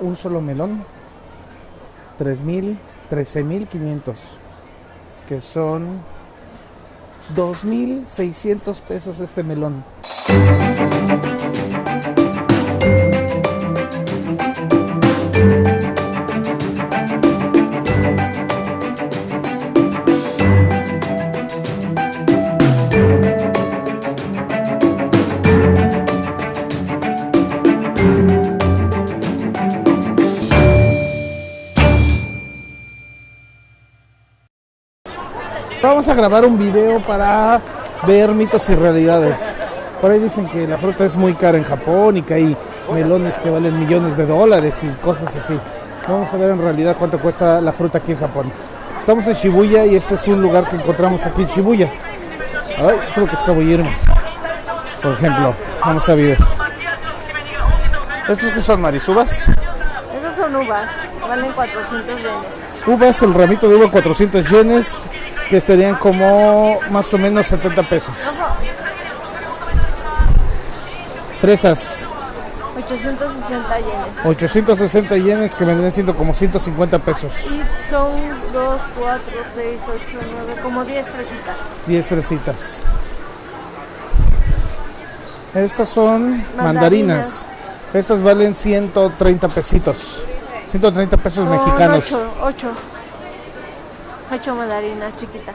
un solo melón, 3.000, 13.500, que son 2.600 pesos este melón. Vamos a grabar un video para ver mitos y realidades. Por ahí dicen que la fruta es muy cara en Japón y que hay melones que valen millones de dólares y cosas así. Vamos a ver en realidad cuánto cuesta la fruta aquí en Japón. Estamos en Shibuya y este es un lugar que encontramos aquí en Shibuya. Ay, tengo que escabullirme. Por ejemplo, vamos a ver. ¿Estos que son marisubas? Esas son uvas, valen 400 yenes. Uvas, el ramito de uva 400 yenes, que serían como más o menos 70 pesos. Fresas, 860 yenes. 860 yenes, que vendrían siendo como 150 pesos. Y son 2, 4, 6, 8, 9, como 10 fresitas. 10 fresitas. Estas son mandarinas. Mandarinas. Estas valen 130 pesitos. 130 pesos mexicanos. 8, 8. 8 mandarinas chiquitas.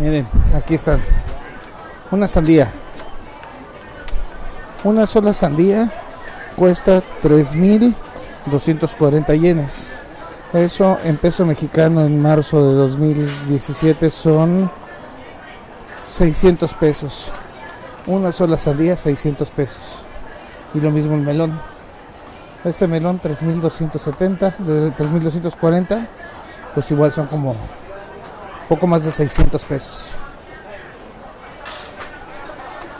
Miren, aquí están. Una sandía. Una sola sandía cuesta 3.240 yenes. Eso en peso mexicano en marzo de 2017 son 600 pesos. Una sola sandía 600 pesos. Y lo mismo el melón. Este melón 3.270, de 3.240, pues igual son como poco más de 600 pesos.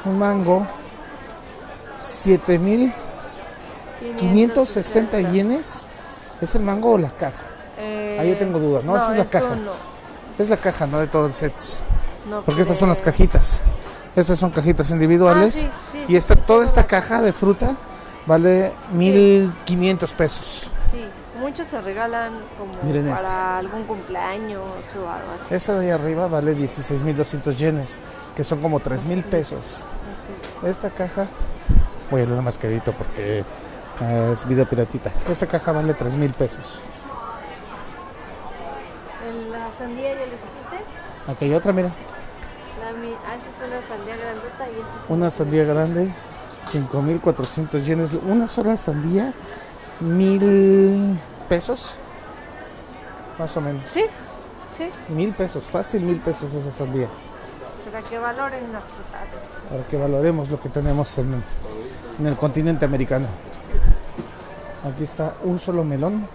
Un mango, 7560 yenes. ¿Es el mango o la caja? Eh, Ahí yo tengo duda. No, esa es la caja. no. Es la caja, no de todo el set. No Porque estas son las cajitas. Estas son cajitas individuales. Ah, sí, sí, y esta, sí, toda esta caja de fruta vale 1500 pesos. Sí, muchos se regalan como Miren este. para algún cumpleaños o algo así. Esa de ahí arriba vale 16.200 yenes, que son como 3.000 pesos. Esta caja, voy a leer más quedito porque eh, es vida piratita. Esta caja vale 3.000 pesos. ¿En la sandía ya les dijiste? Aquí hay otra, mira. La, ah, esa es una sandía grandota y esa es Una sandía grande, 5.400 yenes. Una sola sandía, 1.000 pesos. Más o menos. Sí, sí, Mil pesos, fácil mil pesos esa sandía. para que valoren las frutas. Para que valoremos lo que tenemos en, en el continente americano. Aquí está un solo melón,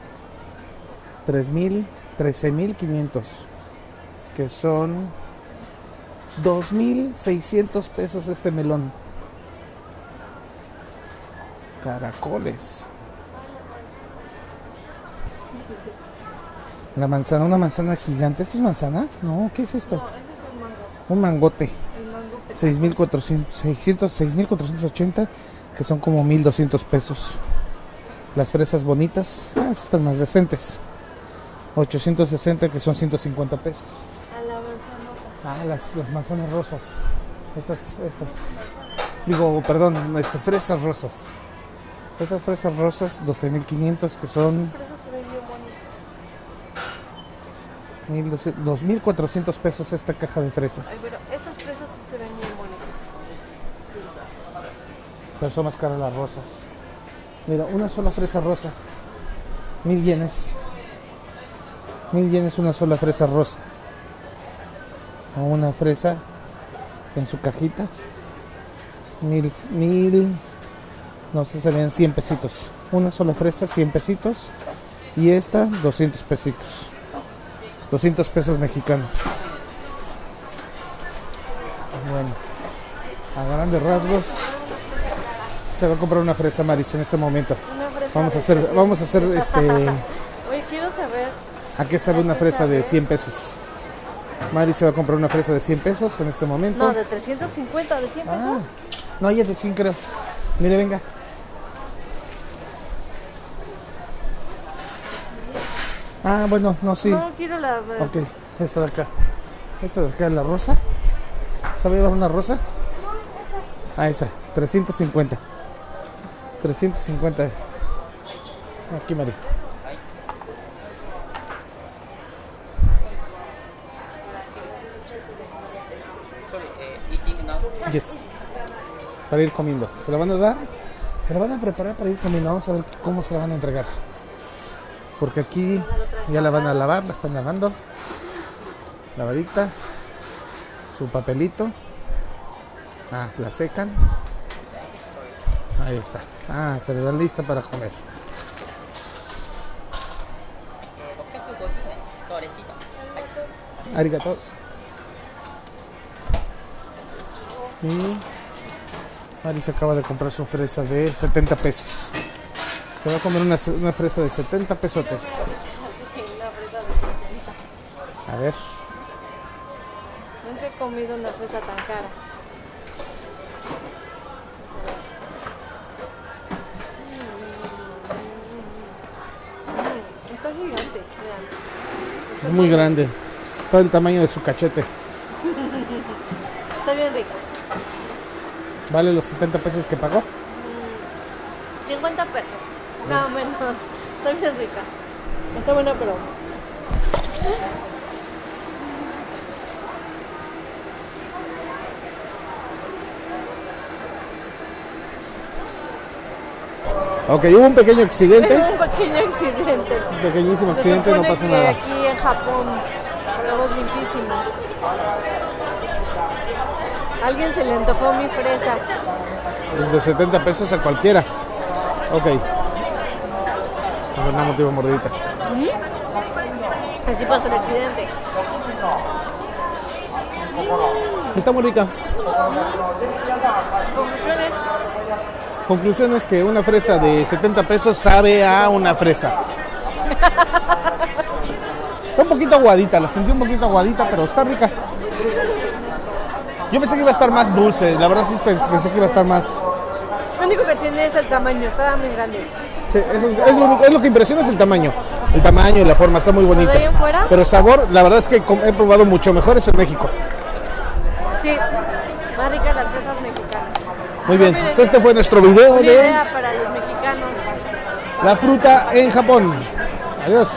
3.000, 13.500, que son 2.600 pesos este melón. Caracoles. La manzana, una manzana gigante. ¿Esto es manzana? No, ¿qué es esto? No, ese es el mango. Un mangote. El mango pequeño. 6,400, 600, 6,480, que son como 1,200 pesos. Las fresas bonitas, ah, están más decentes. 860, que son 150 pesos. Ah, las, las manzanas rosas. Estas, estas. Digo, perdón, este, fresas rosas. Estas fresas rosas, 12.500, que son Pero eso se ve bien bonito. 1,200 2.400 pesos esta caja de Ay, fresas. pero estas fresas sí se ven bien bonitas. Pero son más caras las rosas. Mira, una sola fresa rosa. Mil yenes. Mil yenes una sola fresa rosa. O una fresa en su cajita. Mil, mil, no sé, serían 100 pesitos. Una sola fresa, 100 pesitos. Y esta, 200 pesitos. 200 pesos mexicanos. Bueno, a grandes rasgos, se va a comprar una fresa Maris en este momento. Vamos a hacer, 300. vamos a hacer este, Oye, quiero saber ¿a qué sabe una fresa de sabe? 100 pesos? Mari se va a comprar una fresa de 100 pesos en este momento. No, de 350, de 100 pesos. Ah, no, ella es de 100 creo. Mire, venga. Ah, bueno, no, sí. No, quiero la... Ok, esta de acá. Esta de acá es la rosa. ¿Sabe llevar una rosa? Ah, esa, 350. 350. Aquí, María. Para ir comiendo. Se la van a dar, se la van a preparar para ir comiendo. Vamos a ver cómo se la van a entregar. Porque aquí ya la van a lavar, la están lavando. Lavadita. Su papelito. Ah, la secan. Ahí está. Ah, se le da lista para comer. Arigato. Y Mari se acaba de comprar su fresa de 70 pesos. Se va a comer una, una fresa de 70 pesotes. A ver. Nunca he comido una fresa tan cara. Mm, Está gigante, vean. Es muy grande. Está del tamaño de su cachete. Está bien rica. ¿Vale los 70 pesos que pagó? 50 pesos, nada menos. Está bien rica. Está buena, pero. Ok, hubo un pequeño accidente. un pequeño accidente. Un pequeñísimo Se accidente, no supone pasa que nada. aquí en Japón todo es limpísimo. Alguien se le antojó mi fresa. Desde 70 pesos a cualquiera. Ok. A ver, no, te mordidita. Así pasó el accidente. Está muy rica. Conclusiones. Conclusión es que una fresa de 70 pesos sabe a una fresa. Está un poquito aguadita, la sentí un poquito aguadita, pero está rica. Yo pensé que iba a estar más dulce, la verdad sí pens- pensé que iba a estar más... Lo único que tiene es el tamaño, estaban muy grandes. Sí, eso es, es lo, único- es lo que impresiona es el tamaño. El tamaño y la forma, está muy bonita. ¿De ahí en fuera? Pero sabor, la verdad es que he probado mucho mejores en México. Sí, más ricas las fresas mexicanas. Muy bien, Miren, pues este fue nuestro video Una de idea para los mexicanos. la fruta en Japón. Adiós.